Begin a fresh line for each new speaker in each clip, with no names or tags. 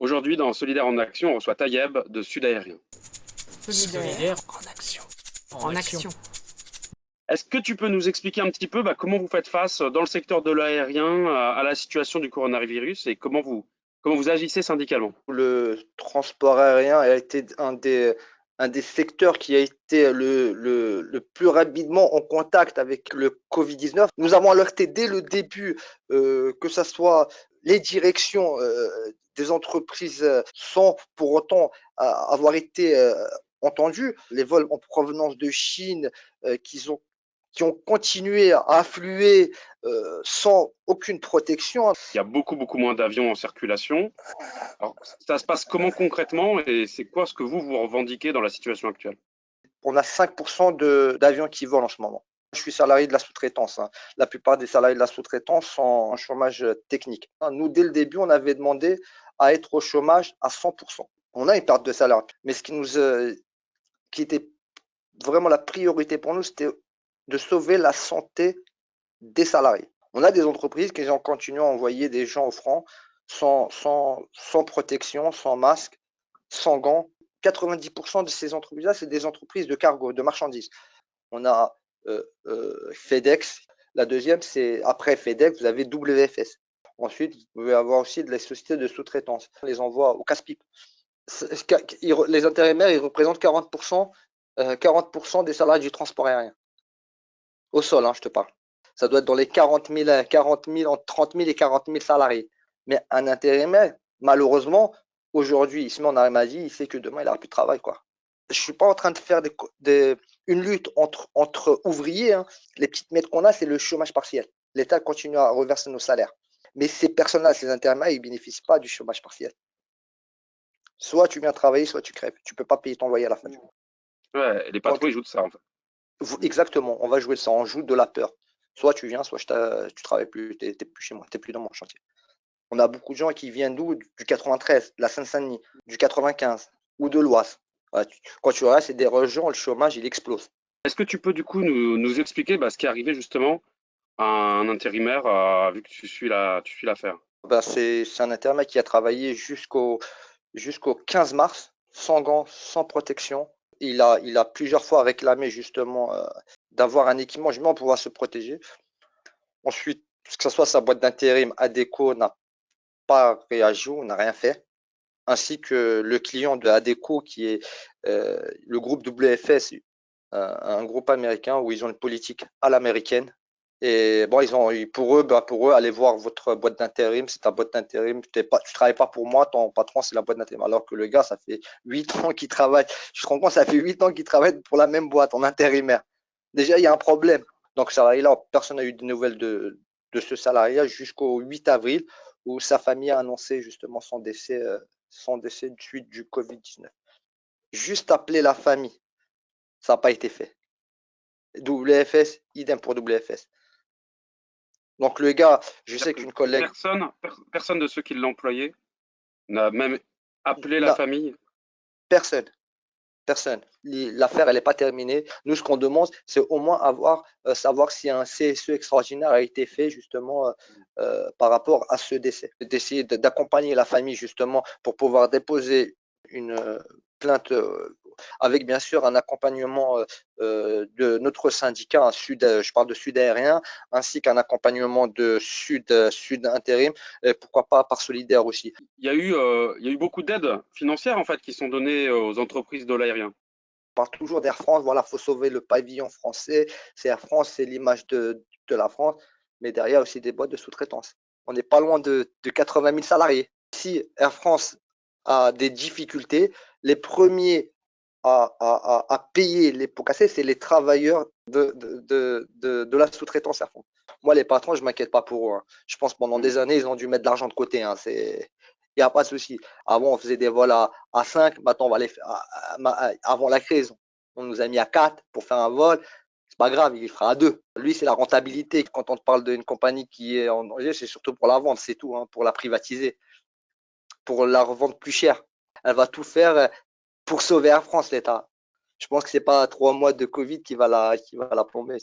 Aujourd'hui, dans Solidaire en Action, on reçoit Tayeb de Sud Aérien.
Solidaire en action.
En action.
Est-ce que tu peux nous expliquer un petit peu bah, comment vous faites face dans le secteur de l'aérien à, à la situation du coronavirus et comment vous, comment vous agissez syndicalement?
Le transport aérien a été un des, un des secteurs qui a été le, le, le plus rapidement en contact avec le Covid-19. Nous avons alerté dès le début euh, que ce soit les directions euh, des entreprises euh, sans pour autant euh, avoir été entendues. Les vols en provenance de Chine qui ont qui ont continué à affluer euh, sans aucune protection.
Il y a beaucoup, beaucoup moins d'avions en circulation. Alors, ça se passe comment concrètement et c'est quoi ce que vous, vous revendiquez dans la situation actuelle?
On a 5% d'avions qui volent en ce moment. Je suis salarié de la sous-traitance. Hein. La plupart des salariés de la sous-traitance sont en chômage technique. Nous, dès le début, on avait demandé à être au chômage à 100%. On a une perte de salaire. Mais ce qui nous, euh, qui était vraiment la priorité pour nous, c'était de sauver la santé des salariés. On a des entreprises qui ont continué à envoyer des gens au front sans, sans, protection, sans masque, sans gants. 90% de ces entreprises-là, c'est des entreprises de cargo, de marchandises. On a euh, euh, FedEx. La deuxième, c'est après FedEx, vous avez WFS. Ensuite, vous pouvez avoir aussi de la société de sous-traitance. Les envoie au casse-pipe. Les intérimaires, ils représentent 40%, euh, 40 des salariés du transport aérien. Au sol, hein, je te parle. Ça doit être dans les 40 000, 40 000, entre 30 000 et 40 000 salariés. Mais un intérimaire, malheureusement, aujourd'hui, il se met en arrêt il sait que demain, il n'aura plus de travail. Quoi. Je ne suis pas en train de faire des, des, une lutte entre, entre ouvriers. Hein. Les petites mètres qu'on a, c'est le chômage partiel. L'État continue à reverser nos salaires. Mais ces personnes-là, ces intérimaires, ils ne bénéficient pas du chômage partiel. Soit tu viens travailler, soit tu crèves. Tu ne peux pas payer ton loyer à la fin du mois.
Ouais, les patrons, ils jouent de ça, en fait.
Exactement, on va jouer ça, on joue de la peur. Soit tu viens, soit je tu travailles plus, tu n'es plus chez moi, tu n'es plus dans mon chantier. On a beaucoup de gens qui viennent d'où? Du 93, de la Seine-Saint-Denis, du 95 ou de l'Oise. Quand tu regardes, c'est des régions, le chômage, il explose.
Est-ce que tu peux du coup nous, nous expliquer bah, ce qui est arrivé justement à un intérimaire, euh, vu que tu suis la, tu suis l'affaire?
Bah, C'est un intérimaire qui a travaillé jusqu'au jusqu'au 15 mars, sans gants, sans protection, il a, il a plusieurs fois réclamé justement euh, d'avoir un équipement justement pour pouvoir se protéger. Ensuite, que ce soit sa boîte d'intérim, ADECO n'a pas réagi, n'a rien fait, ainsi que le client de ADECO qui est euh, le groupe WFS, euh, un groupe américain où ils ont une politique à l'américaine et bon, ils ont, pour eux, bah, pour eux, allez voir votre boîte d'intérim, c'est ta boîte d'intérim. Tu ne travailles pas pour moi, ton patron, c'est la boîte d'intérim. Alors que le gars, ça fait huit ans qu'il travaille. Je te rends compte, ça fait huit ans qu'il travaille pour la même boîte, en intérimaire. Déjà, il y a un problème. Donc, salarié-là, personne n'a eu de nouvelles de, de ce salarié jusqu'au 8 avril, où sa famille a annoncé justement son décès, euh, son décès suite du Covid-19. Juste appeler la famille, ça n'a pas été fait. WFS, idem pour WFS. Donc le gars, je sais qu'une collègue.
Personne, personne de ceux qui l'employaient n'a même appelé la famille
Personne. Personne. L'affaire, elle n'est pas terminée. Nous, ce qu'on demande, c'est au moins avoir, euh, savoir si un CSE extraordinaire a été fait justement euh, euh, par rapport à ce décès. D'essayer d'accompagner la famille justement pour pouvoir déposer une plainte avec bien sûr un accompagnement euh, euh, de notre syndicat, un sud, euh, je parle de Sud Aérien, ainsi qu'un accompagnement de Sud, Sud Intérim, et pourquoi pas par Solidaire aussi.
Il y a eu, il y a eu beaucoup d'aides financières en fait qui sont données aux entreprises de l'aérien.
On parle toujours d'Air France, voilà, faut sauver le pavillon français. C'est Air France, c'est l'image de, de la France, mais derrière aussi des boîtes de sous-traitance. On n'est pas loin de, de 80 000 salariés. Si Air France a des difficultés, les premiers à, à, à, payer les pots cassés, c'est les travailleurs de, de, de, de la sous-traitance. Moi, les patrons, je ne m'inquiète pas pour eux. Hein. Je pense pendant des années, ils ont dû mettre de l'argent de côté. Hein. Il n'y a pas de souci. Avant, on faisait des vols à, à 5, maintenant, on va les faire. avant la crise, on nous a mis à 4 pour faire un vol. C'est pas grave, il fera à 2. Lui, c'est la rentabilité. Quand on te parle d'une compagnie qui est en danger, c'est surtout pour la vente, c'est tout, hein, pour la privatiser, pour la revendre plus cher. Elle va tout faire pour sauver Air France, l'État. Je pense que c'est pas trois mois de Covid qui va la, qui va la plomber.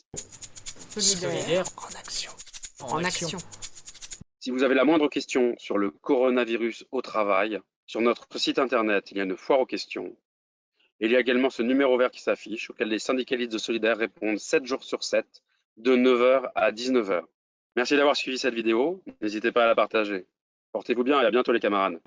Solidaire en action.
En, action.
Si vous avez la moindre question sur le coronavirus au travail, Sur notre site internet, il y a une foire aux questions. Il y a également ce numéro vert qui s'affiche, auquel les syndicalistes de Solidaire répondent 7 jours sur 7, de 9h à 19h. Merci d'avoir suivi cette vidéo. N'hésitez pas à la partager. Portez-vous bien et à bientôt les camarades.